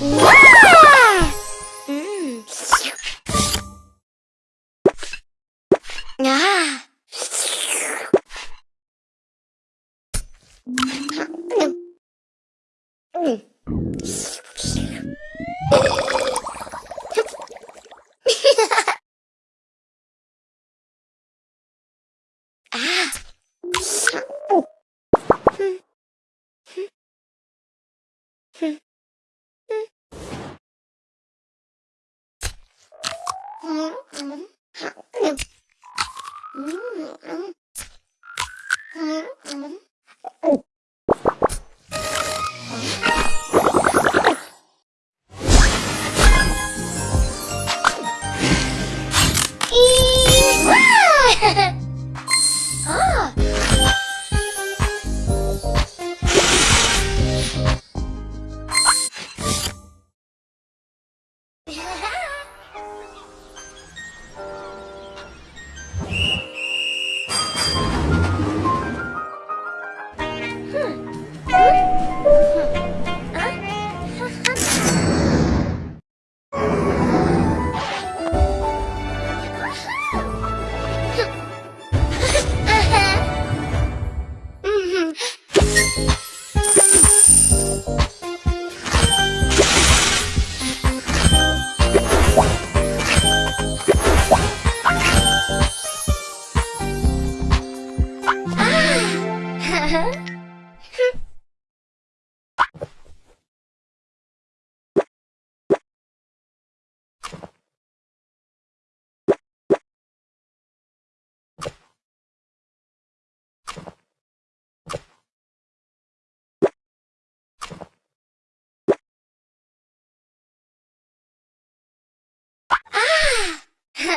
Hmm. Ha ha!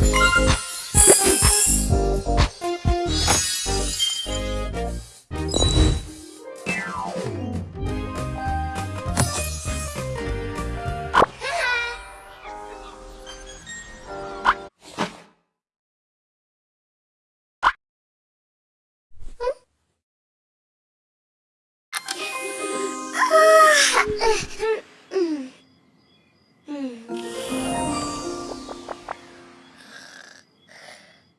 Música